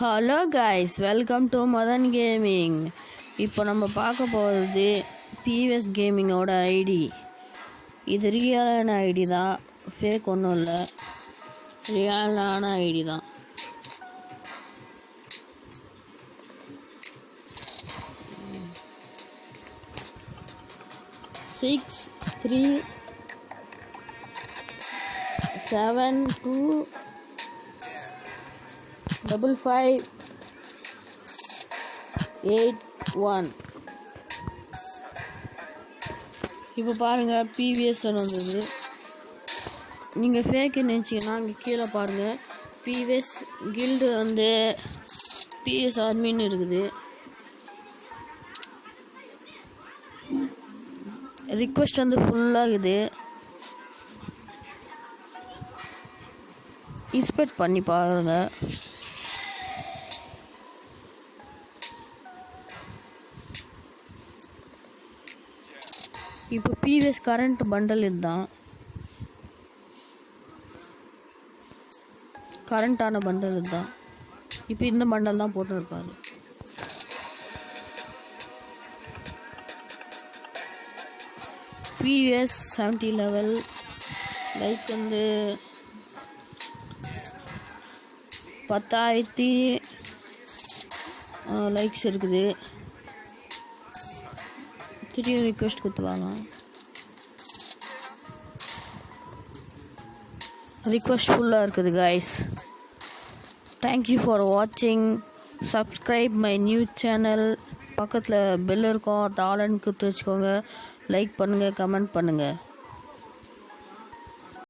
Hello guys welcome to Madhan gaming இப்போ நம்ம பார்க்க போகிறது பிவிஎஸ் கேமிங்கோட ஐடி இது ரியலான ஐடி தான். ஃபேக் ஒன்றும் இல்லை. ரியலான ஐடி தான். Six three seven two double five eight one இப்போ பாருங்கள் பிவிஎஸ்என் வந்தது. நீங்கள் ஃபேக்கு நினச்சிங்கன்னா இங்கே கீழே பாருங்கள் பிவிஎஸ் கில்டு வந்து பிஎஸ் ஆர்மின்னு இருக்குது. ரிக்வெஸ்ட் வந்து ஃபுல்லாகுது இன்ஸ்பெக்ட் பண்ணி பாருங்கள் இப்போ பிவிஎஸ் கரண்ட் பண்டல் இதுதான். கரண்ட்டான பண்டல் இதுதான். இப்போ இந்த பண்டல் தான் போட்டிருப்பாரு பிவிஎஸ் செவன்ட்டி லெவல் லைக் வந்து பத்தாயிரத்தி லைக்ஸ் இருக்குது. திரும்பி ரிக்வெஸ்ட் கொடுத்துவாங்க ரிக்வெஸ்ட் ஃபுல்லாக இருக்குது கைஸ் தேங்க்யூ ஃபார் வாட்சிங் சப்ஸ்கிரைப் மை நியூ சேனல் பக்கத்தில் பெல் இருக்கும் தாளன்னு கொடுத்து வச்சுக்கோங்க. லைக் பண்ணுங்கள் கமெண்ட் பண்ணுங்கள்